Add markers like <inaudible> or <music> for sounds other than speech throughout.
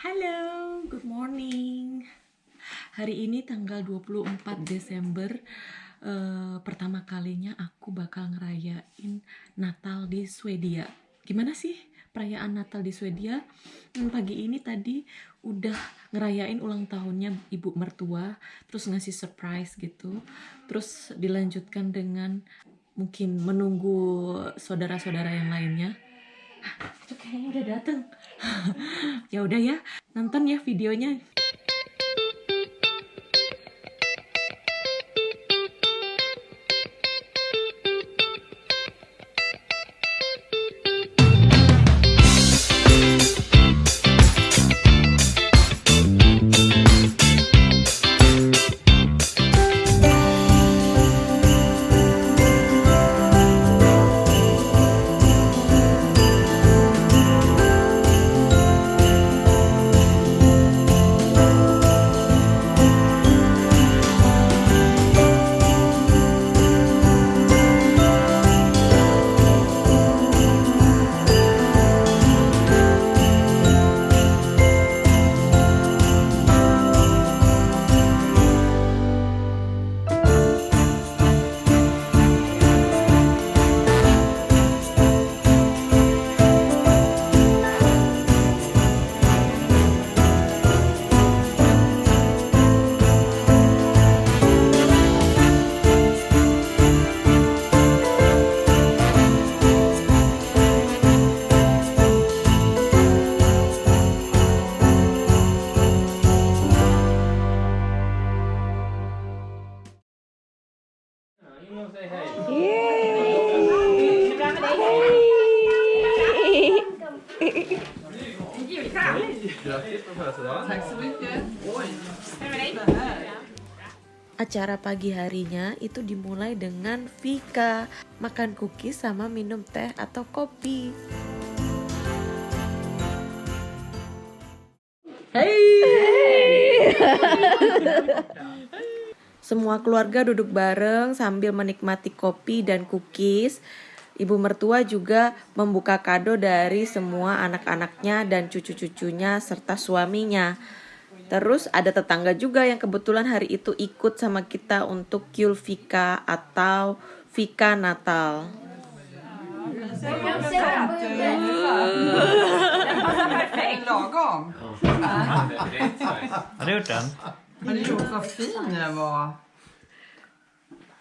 Halo, good morning. Hari ini tanggal 24 Desember eh, pertama kalinya aku bakal ngerayain Natal di Swedia. Gimana sih perayaan Natal di Swedia? Hmm, pagi ini tadi udah ngerayain ulang tahunnya ibu mertua, terus ngasih surprise gitu. Terus dilanjutkan dengan mungkin menunggu saudara-saudara yang lainnya. Hah, itu kayaknya udah dateng. <laughs> ya udah ya, nonton ya videonya. Acara pagi harinya itu dimulai dengan Vika makan cookies sama minum teh atau kopi. Semua keluarga duduk bareng sambil menikmati kopi dan cookies. Ibu mertua juga membuka kado dari semua anak-anaknya dan cucu-cucunya serta suaminya. Terus ada tetangga juga yang kebetulan hari itu ikut sama kita untuk Kyul Vika atau Vika Natal. Har du gjort den? Har du gjort vad fin den var?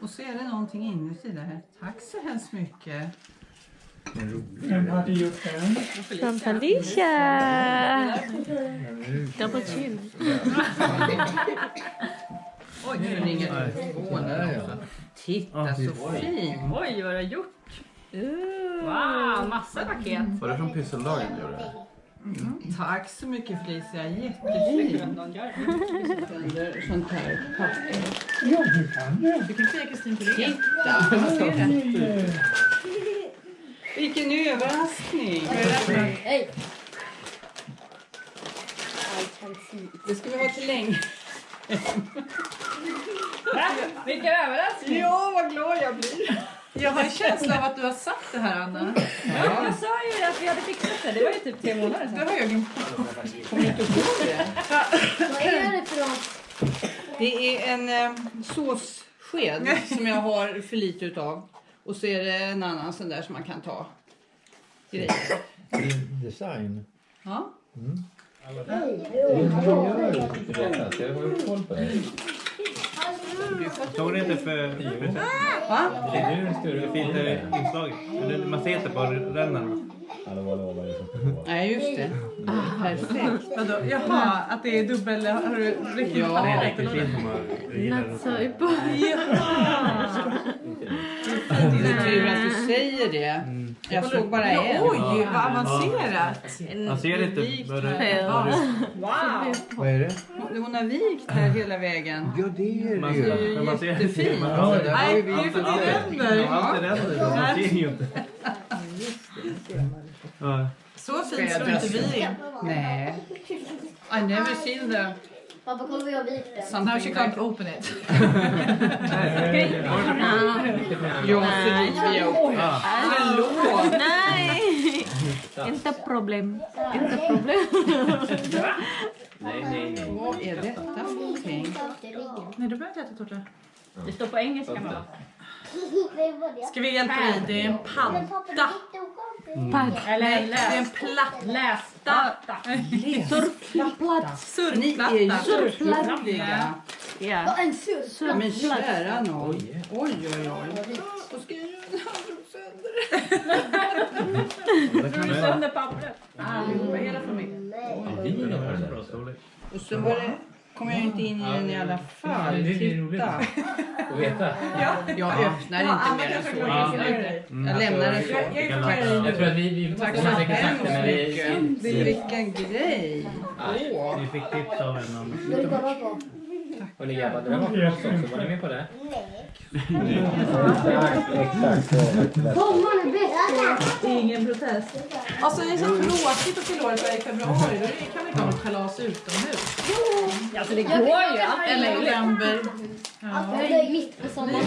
Och så är det någonting inuti där. Tack så hemskt mycket. Vem hade gjort den? From Felicia! Double chin. Oj, nu ringer telefonen också. Titta så fin. Oj, vad du har gjort! Wow, massa paket! Var det från pysseldagen du gjorde det? Tack så mycket Felicia. Jättefint. Under sånt här papper. Ja, du kan det. Du kan säga Kristin på ryggen. Titta! Vilken överraskning. Det ska vi ha till länge. Vilken överraskning! Ja, vad glad jag blir. Jag har en känsla av att du har sagt det här Anna. Ja, jag sa ju att vi hade fixat det. Det var ju typ tre månader Det sedan. har jag glömt. Kommer inte ihåg det? Vad är det för något? Det är en eh, såssked som jag har för lite utav. Och så är det en annan sån där som man kan ta grejer. Din design. Ja. Jag har ju koll på det. Såg ni inte för... Va? Det är nu större fint inslag. Man ser inte på rännan. Det Nej, just det. Perfekt. Vadå? Jaha, att det är dubbel... Har du riktigt Ja. Det är riktigt det? fint om man gillar Not det. so <laughs> important. Det är tur att du säger det. Jag såg bara en. oj, vad avancerat. Man ser inte vad det det- Wow! Vad är det? Hon- har vikt här hela vägen. Ja, det är det ju. men Man ser Jättefint. man- Ja, det ju Nej, det är vi för se. det ränder. Man ser ju inte. Ja. Så fint slår inte vi in. Nej. I never seen the Pappa, kolla vad jag vikte. Now she can't open it. <laughs> <laughs> För vi är uppe. Förlåt. Nej! Inte problem. Inte problem. är detta för någonting? Nej, du behöver inte äta tårta. Det står på engelska. Ska vi hjälpa dig? Det är en padda. Eller Det är en platta. Läsplatta. Ni är Surfplatta. Ja. En sur. Men kära nån. Oj, oj, oj. Vad ska jag göra han drog sönder Drog du sönder pappret? Allihopa, hela familjen. Och Bra det. storlek. Och så var det, kom jag inte in i den i alla fall. det är roligt. Att veta. Jag öppnar inte mer än så. Jag lämnar den så. Jag tror att vi, kommer säkert sagt det, men vi... Vilken grej. Åh. Vi fick tips av en på? Hörni grabbar, det där var oss också. Var ni med på det? <laughs> Sommaren är. Ingen protest. Alltså det är så tråkigt att fylla år i februari. Då kan vi inte ha ett kalas utomhus. Alltså det går ju. Eller i november. Det är mitt på sommaren.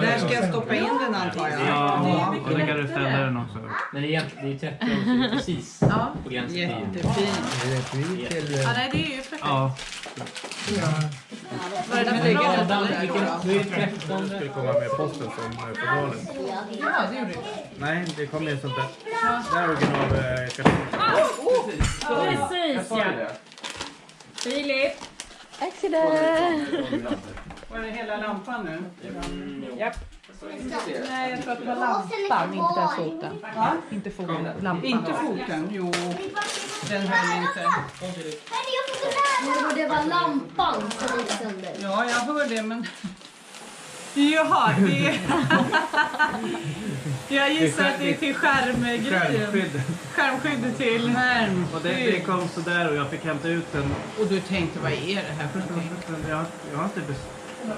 Där ska jag stoppa in den antar jag. Ja, och kan du ställa den också. Men det är, egentligen- det är 30 år, det precis Ja. på gränsen. Jättefint. ja, nej det är ju perfekt. Ja, Var det det? är det 13. skulle komma med posten som eh, på valen. Ja, det gjorde det. Nej, det kom med sånt där. Där original eh, kartong. Precis ja. Filip. Var det hela lampan nu? Japp. Nej, jag tror att det var lampan, inte den foten. Ja, inte foten, lampan. Inte foten? Jo, den höll inte. Det var lampan som gick sönder. Ja, jag hör det men Jaha, det <laughs> Jag gissar att det är till skärmgrejen. Skärmskydd. Skärmskyddet till... Och det, det kom sådär och jag fick hämta ut den. Och du tänkte, vad är det här för någonting? Jag, jag har inte bes-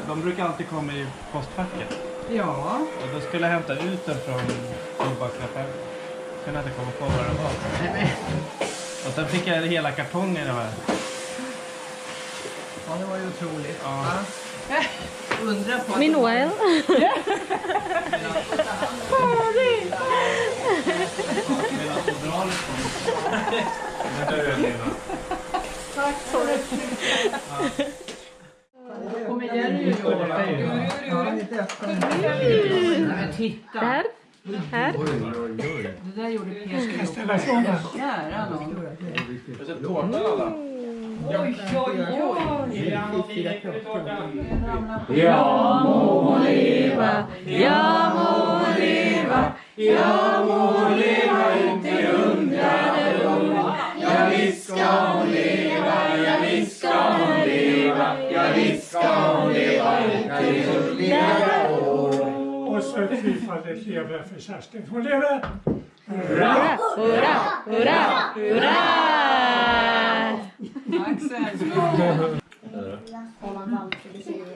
de brukar alltid komma i postfacket. Ja, Och då skulle jag hämta ut den från tobaksaffären. Kunde inte komma på vad det var. Och sen fick jag hela kartongen av här. ja det var ju otroligt. Ja. Undra på att Meanwhile. Medan fodralet kom. Den kommer Jerry gör det. Men titta, Där. Här. det där gjorde Peter. Ställa ifrån den. Kära nån. Jag må leva, jag må leva inte undrade år. Ja, visst ska Så fyrfaldigt lever för Kerstin. Hon lever! Hurra, hurra, hurra, hurra! Axel, Åland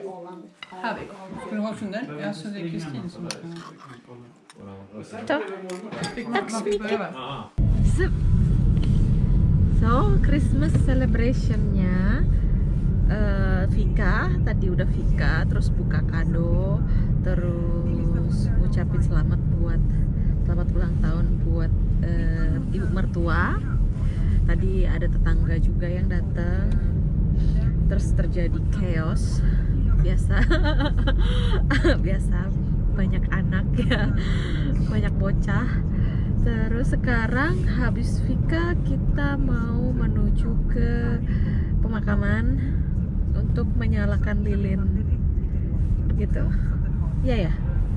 Åland. här vi. Ska du ha sån där? Ja, så det är Kristin som man fick börja med. So, so Christmas celebrationnya eh, Vika tadi udah Vika terus buka kado terus ngucapin selamat buat selamat ulang tahun buat eh, ibu mertua. Tadi ada tetangga juga yang datang. Terus terjadi chaos. Biasa <laughs> biasa banyak anak ya banyak bocah. Terus sekarang habis Vika kita mau menuju ke pemakaman untuk menyalakan lilin. Gitu. Ya ya?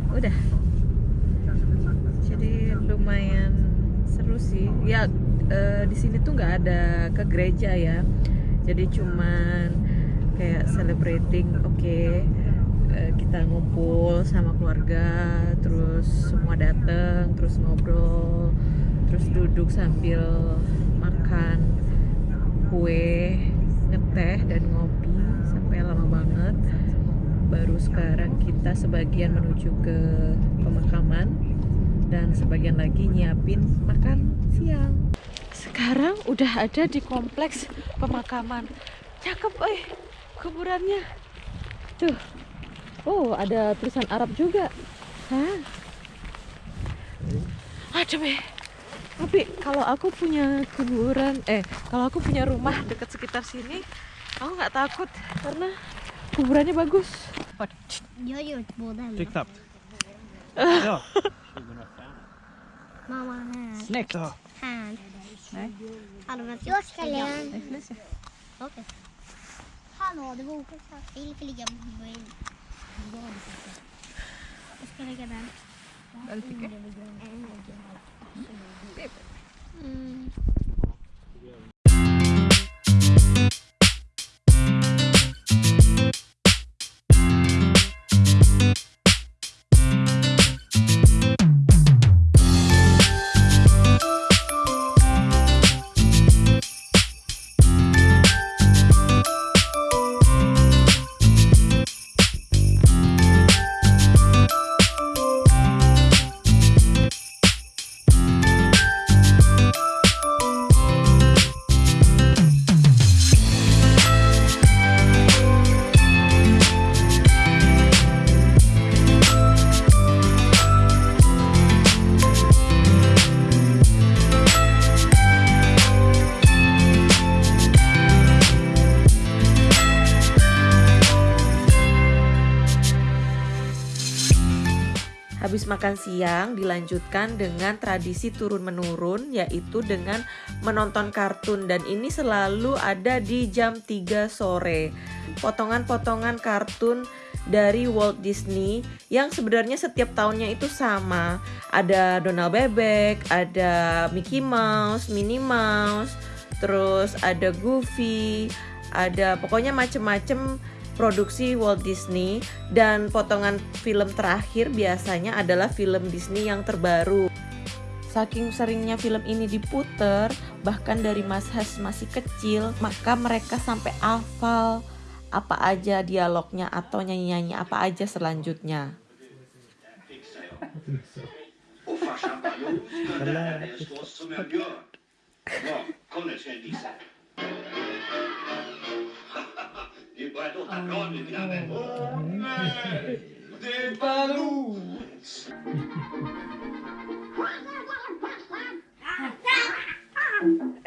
Udah. Jadi lumayan seru sih. Ya eh, di sini tuh nggak ada ke gereja ya. Jadi cuman kayak celebrating oke eh, kita ngumpul sama keluarga terus semua dateng terus ngobrol terus duduk sambil makan kue ngeteh dan banget baru sekarang kita sebagian menuju ke pemakaman dan sebagian lagi nyiapin makan siang. Sekarang udah ada di kompleks pemakaman. Cakep eh kuburannya. Tuh. Oh ada tulisan Arab juga. Hah? ada be tapi kalau aku punya kuburan eh kalau aku punya rumah dekat sekitar sini Aku nggak takut. Karena kuburannya bagus. Jag har gjort båda hemma. Tryck knappt. Ja. <laughs> Mamma här. Snyggt! Ja. Här. Hallå, vänta. Jag ska lära. Okej. Hallå, det var oskyldigt. Får ligga bredvid. Jag ska lägga den. Vad du? Mm. Makan siang dilanjutkan dengan tradisi turun-menurun yaitu dengan menonton kartun dan ini selalu ada di jam 3 sore. Potongan-potongan kartun dari Walt Disney yang sebenarnya setiap tahunnya itu sama. Ada Donald Bebek, ada Mickey Mouse, Minnie Mouse, terus ada Goofy, ada pokoknya macem-macem produksi Walt Disney dan potongan film terakhir biasanya adalah film Disney yang terbaru. Saking seringnya film ini diputer, bahkan dari Mas Has masih kecil, maka mereka sampai hafal apa aja dialognya atau nyanyi-nyanyi apa aja selanjutnya. des <laughs> balloons.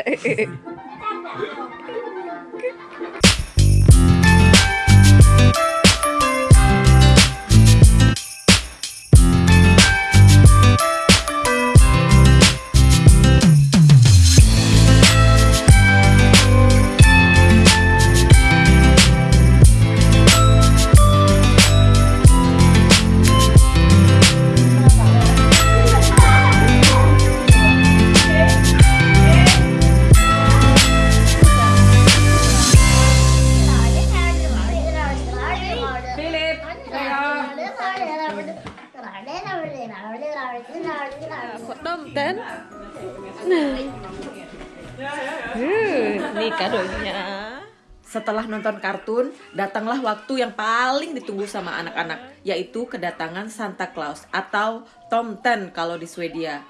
<laughs> Tomten. Uh, nih kadonya. Setelah nonton kartun, datanglah waktu yang paling ditunggu sama anak-anak, yaitu kedatangan Santa Claus atau Tomten kalau di Swedia.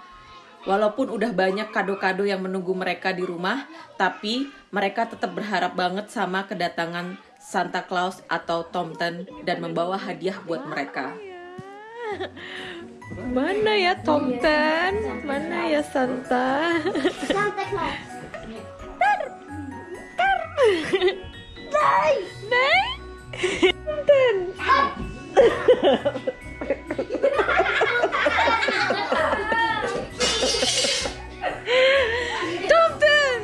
Walaupun udah banyak kado-kado yang menunggu mereka di rumah, tapi mereka tetap berharap banget sama kedatangan Santa Claus atau Tomten dan membawa hadiah buat mereka. Mana ya Tomten? Mana ya Santa? Santa Claus. Nej! Tomten! Tomten!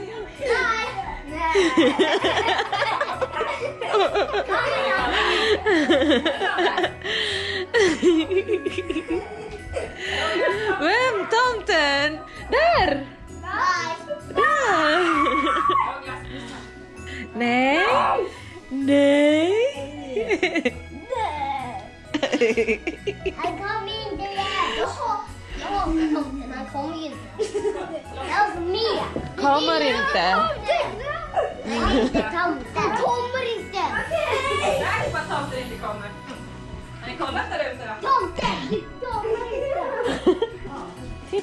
Vem?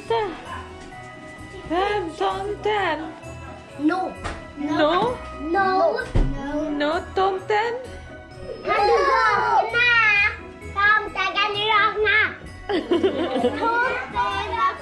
Titta! Vem? Tomten? No. No? No. No. No, tomten? Kan du vakna? Tomten, kan du vakna? Tomten, jag